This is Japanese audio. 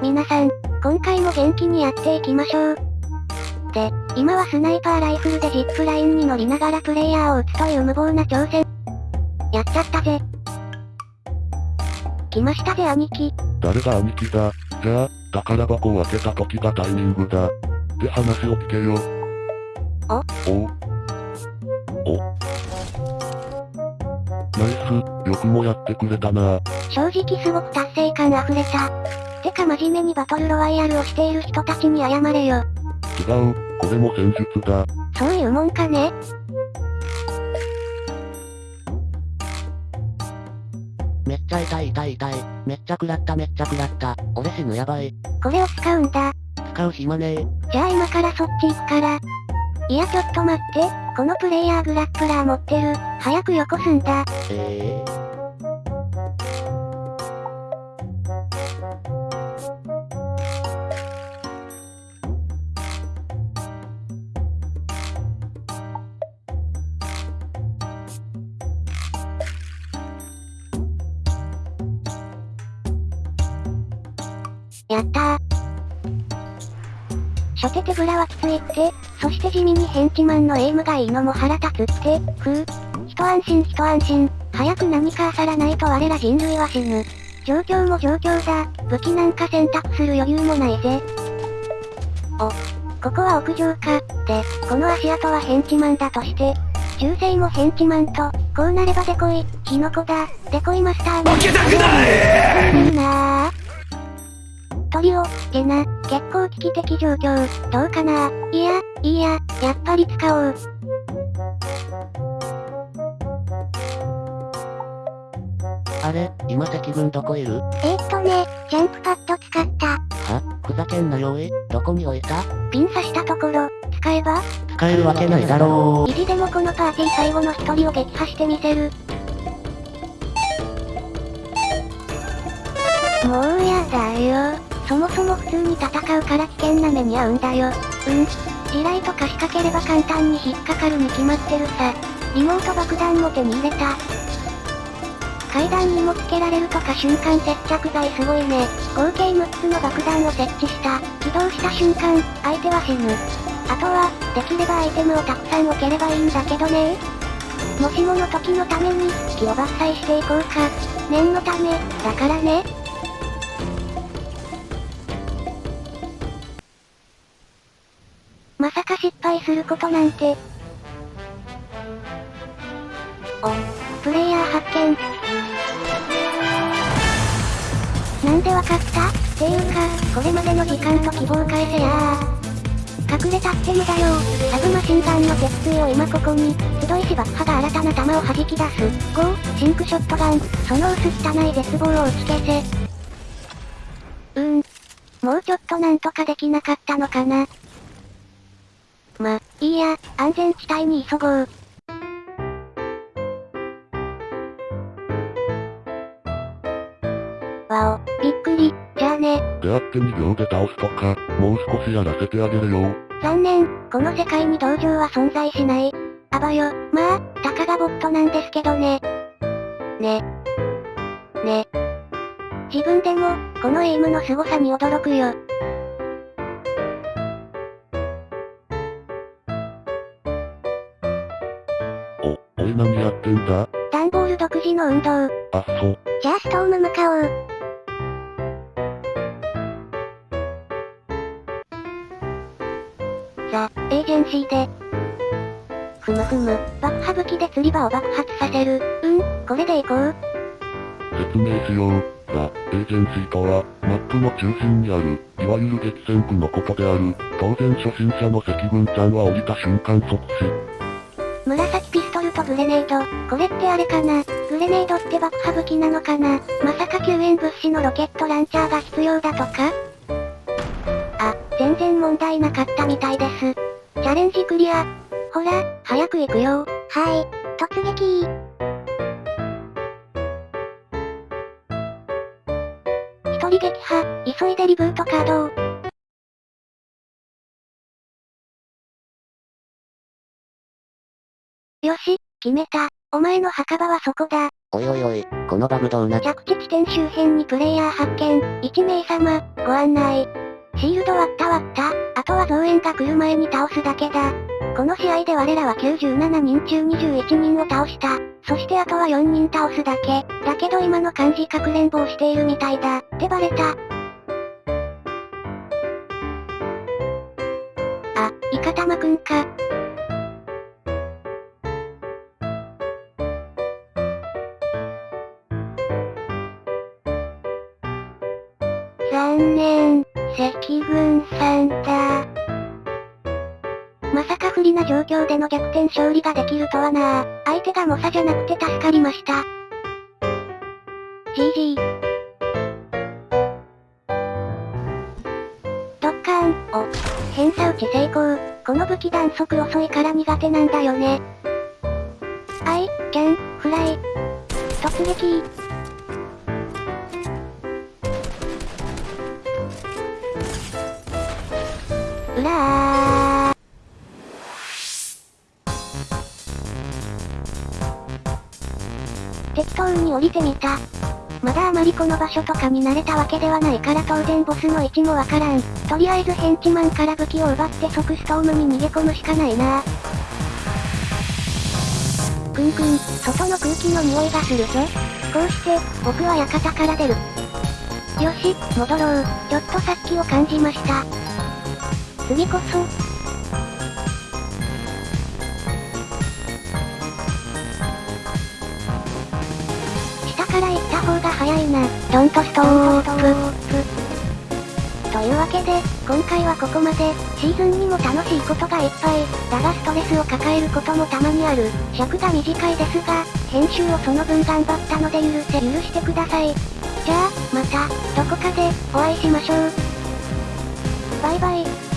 皆さん、今回も元気にやっていきましょう。で、今はスナイパーライフルでジップラインに乗りながらプレイヤーを撃つという無謀な挑戦。やっちゃったぜ。来ましたぜ兄貴。誰が兄貴だ？じゃあ、宝箱を開けた時がタイミングだ。って話を聞けよ。お？お？うお？ナイス、よくもやってくれたな正直すごく達成感溢れた。てか真面目にバトルロワイヤルをしている人たちに謝れよ。違う、これも戦術だ。そういうもんかねめっちゃ痛い痛い痛い。めっちゃ食らっためっちゃ食らった。俺死ぬやばい。これを使うんだ。使う暇ねえ。じゃあ今からそっち行くから。いやちょっと待って、このプレイヤーグラップラー持ってる。早くよこすんだ。ええやったー。初手手ぶらはきついって、そして地味にヘンチマンのエイムがいいのも腹立つって、ふう。一安心一安心、早く何か漁らないと我ら人類は死ぬ。状況も状況だ、武器なんか選択する余裕もないぜ。お、ここは屋上か、で、この足跡はヘンチマンだとして、銃声もヘンチマンと、こうなればデコイ、キノコだ、デコイマスターも。負けたくないなぁ。トリオ、ゲナ、結構危機的状況、どうかないや、いいや、やっぱり使おう。あれ、今敵軍どこいる？えー、っとね、ジャンプパッド使った。は？ふざけんなよおい。どこに置いた？ピン刺したところ、使えば？使えるわけないだろ意地でもこのパーティー最後の一人を撃破してみせる。もうやだよ。そもそも普通に戦うから危険な目に遭うんだよ。うん。地雷とか仕掛ければ簡単に引っかかるに決まってるさ。リモート爆弾も手に入れた。階段にもつけられるとか瞬間接着剤すごいね。合計6つの爆弾を設置した。起動した瞬間、相手は死ぬ。あとは、できればアイテムをたくさん置ければいいんだけどねもしもの時のために、木を伐採していこうか。念のため、だからね。失敗することなんて。お、プレイヤー発見。なんでわかった？っていうか、これまでの時間と希望返せや隠れたって無だよ。サブマシンガンの鉄槌を今ここに、集いし爆破が新たな弾を弾き出す。5、シンクショットガン、その薄汚い絶望を打ち消せ。うーん。もうちょっとなんとかできなかったのかな。ま、いいや、安全地帯に急ごう。わお、びっくり、じゃあね。出会って2秒で倒すとか、もう少しやらせてあげるよ。残念、この世界に同情は存在しない。あばよ、まあ、たかがボットなんですけどね。ね。ね。自分でも、このエイムの凄さに驚くよ。お、おい何やってんだ？ダンボール独自の運動。あっそ。じゃあストーム向かおう。ザ・エージェンシーで。ふむふむ、爆破武器で釣り場を爆発させる。うん、これでいこう。説明しよう。ザ・エージェンシーとは、マップの中心にある、いわゆる激戦区のことである。当然初心者の赤軍ちゃんは降りた瞬間即死。グレネード。これってあれかな？グレネードって爆破武器なのかな？まさか救援物資のロケットランチャーが必要だとか？あ、全然問題なかったみたいです。チャレンジクリア。ほら、早く行くよ。はい、突撃一人撃破、急いでリブートカー決めた。お前の墓場はそこだ。おいおいおい、このバグどうなっ着地地点周辺にプレイヤー発見。1名様、ご案内。シールド割った割った。あとは増援が来る前に倒すだけだ。この試合で我らは97人中21人を倒した。そしてあとは4人倒すだけ。だけど今の感じかくれんぼをしているみたいだ。ってバレた。あ、イカタマくんか。残念、赤軍さんだ。まさか不利な状況での逆転勝利ができるとはな相手が猛者じゃなくて助かりました。GG。ドッカーン、お、偏差打ち成功。この武器弾速遅いから苦手なんだよね。アイ、キャン、フライ。突撃うらー。適当に降りてみた。まだあまりこの場所とかに慣れたわけではないから当然ボスの位置もわからん。とりあえずヘンチマンから武器を奪って即ストームに逃げ込むしかないなくんくん、外の空気の匂いがするぞ。こうして、僕は館から出る。よし、戻ろう。ちょっとさっきを感じました。次こそ。下から行った方が早いな。ドントストップ。というわけで、今回はここまで、シーズンにも楽しいことがいっぱい、だがストレスを抱えることもたまにある。尺が短いですが、編集をその分頑張ったので許せ、許してください。じゃあ、また、どこかで、お会いしましょう。バイバイ。